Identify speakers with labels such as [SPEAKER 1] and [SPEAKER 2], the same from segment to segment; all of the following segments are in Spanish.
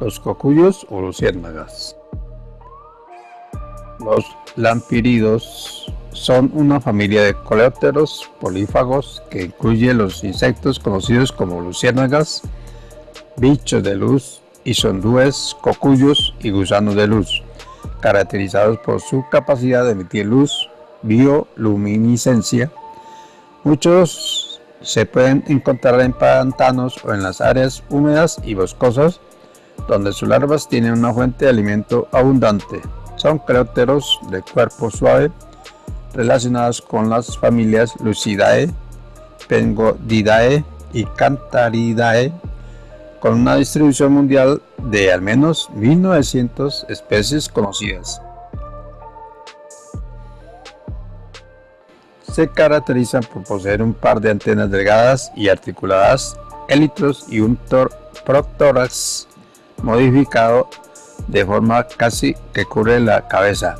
[SPEAKER 1] Los cocuyos o luciérnagas. Los lampiridos son una familia de coleópteros polífagos que incluye los insectos conocidos como luciérnagas, bichos de luz, isondúes, cocuyos y gusanos de luz, caracterizados por su capacidad de emitir luz, bioluminiscencia. Muchos se pueden encontrar en pantanos o en las áreas húmedas y boscosas, donde sus larvas tienen una fuente de alimento abundante. Son coleópteros de cuerpo suave, relacionados con las familias Lucidae, Pengodidae y Cantaridae, con una distribución mundial de al menos 1900 especies conocidas. Se caracterizan por poseer un par de antenas delgadas y articuladas, élitros y un protórax modificado de forma casi que cubre la cabeza.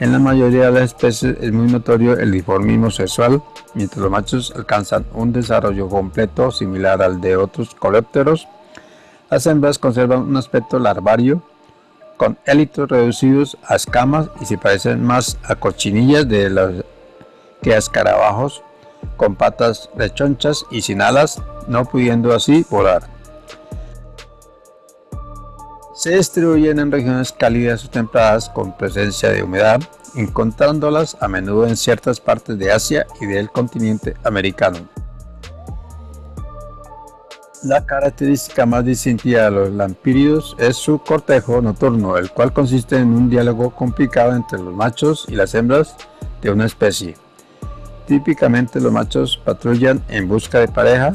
[SPEAKER 1] En la mayoría de las especies es muy notorio el dimorfismo sexual, mientras los machos alcanzan un desarrollo completo similar al de otros coleópteros. Las hembras conservan un aspecto larvario, con élitros reducidos a escamas y se parecen más a cochinillas de los que a escarabajos, con patas rechonchas y sin alas, no pudiendo así volar. Se distribuyen en regiones cálidas o templadas con presencia de humedad, encontrándolas a menudo en ciertas partes de Asia y del continente americano. La característica más distintiva de los lampíridos es su cortejo nocturno, el cual consiste en un diálogo complicado entre los machos y las hembras de una especie. Típicamente los machos patrullan en busca de pareja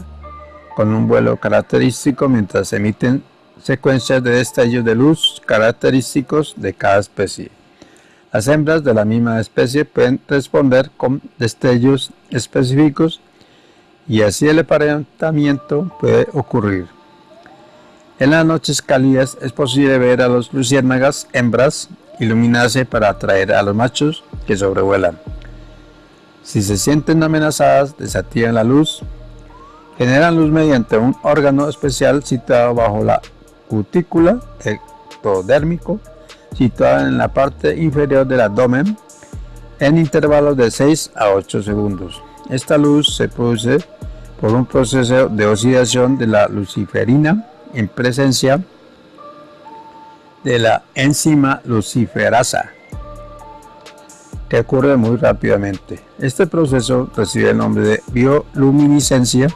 [SPEAKER 1] con un vuelo característico mientras emiten secuencias de destellos de luz característicos de cada especie. Las hembras de la misma especie pueden responder con destellos específicos y así el aparentamiento puede ocurrir. En las noches cálidas es posible ver a los luciérnagas hembras iluminarse para atraer a los machos que sobrevuelan. Si se sienten amenazadas, desactivan la luz, generan luz mediante un órgano especial situado bajo la cutícula ectodérmico situada en la parte inferior del abdomen en intervalos de 6 a 8 segundos. Esta luz se produce por un proceso de oxidación de la luciferina en presencia de la enzima luciferasa que ocurre muy rápidamente. Este proceso recibe el nombre de bioluminiscencia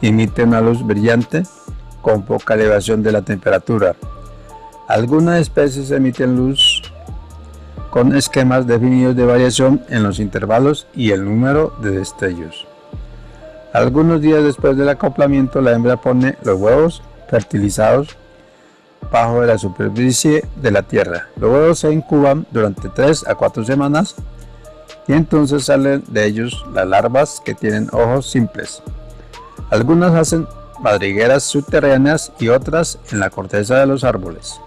[SPEAKER 1] y emite una luz brillante con poca elevación de la temperatura. Algunas especies emiten luz con esquemas definidos de variación en los intervalos y el número de destellos. Algunos días después del acoplamiento la hembra pone los huevos fertilizados bajo la superficie de la tierra. Los huevos se incuban durante 3 a 4 semanas y entonces salen de ellos las larvas que tienen ojos simples. Algunas hacen madrigueras subterráneas y otras en la corteza de los árboles.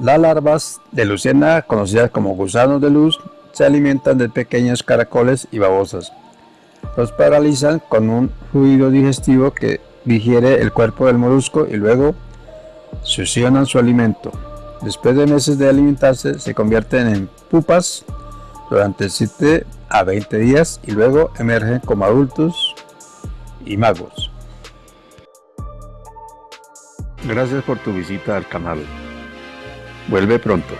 [SPEAKER 1] Las larvas de luciérnaga, conocidas como gusanos de luz, se alimentan de pequeños caracoles y babosas. Los paralizan con un fluido digestivo que digiere el cuerpo del molusco y luego succionan su alimento. Después de meses de alimentarse, se convierten en pupas durante 7 a 20 días y luego emergen como adultos y magos. Gracias por tu visita al canal. Vuelve pronto.